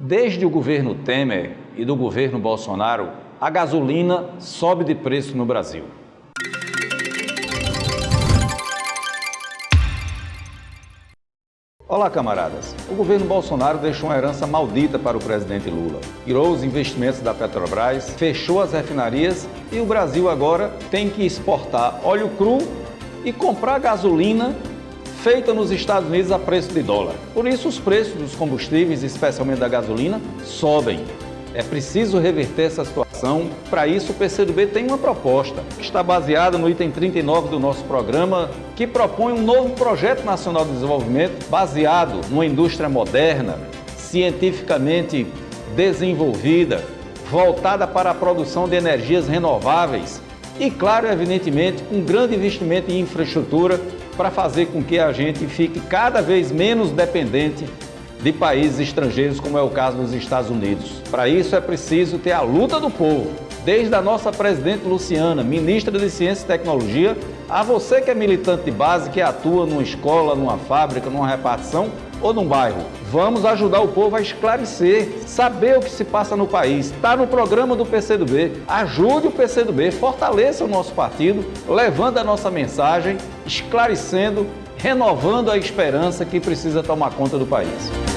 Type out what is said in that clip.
Desde o governo Temer e do governo Bolsonaro, a gasolina sobe de preço no Brasil. Olá, camaradas. O governo Bolsonaro deixou uma herança maldita para o presidente Lula. Tirou os investimentos da Petrobras, fechou as refinarias e o Brasil agora tem que exportar óleo cru e comprar gasolina feita nos Estados Unidos a preço de dólar. Por isso, os preços dos combustíveis, especialmente da gasolina, sobem. É preciso reverter essa situação. Para isso, o PCdoB tem uma proposta, que está baseada no item 39 do nosso programa, que propõe um novo projeto nacional de desenvolvimento baseado numa indústria moderna, cientificamente desenvolvida, voltada para a produção de energias renováveis e, claro, evidentemente, um grande investimento em infraestrutura para fazer com que a gente fique cada vez menos dependente de países estrangeiros, como é o caso dos Estados Unidos. Para isso é preciso ter a luta do povo, desde a nossa presidente Luciana, ministra de Ciência e Tecnologia, a você que é militante de base, que atua numa escola, numa fábrica, numa repartição ou num bairro. Vamos ajudar o povo a esclarecer, saber o que se passa no país. Está no programa do PCdoB. Ajude o PCdoB, fortaleça o nosso partido, levando a nossa mensagem, esclarecendo, renovando a esperança que precisa tomar conta do país.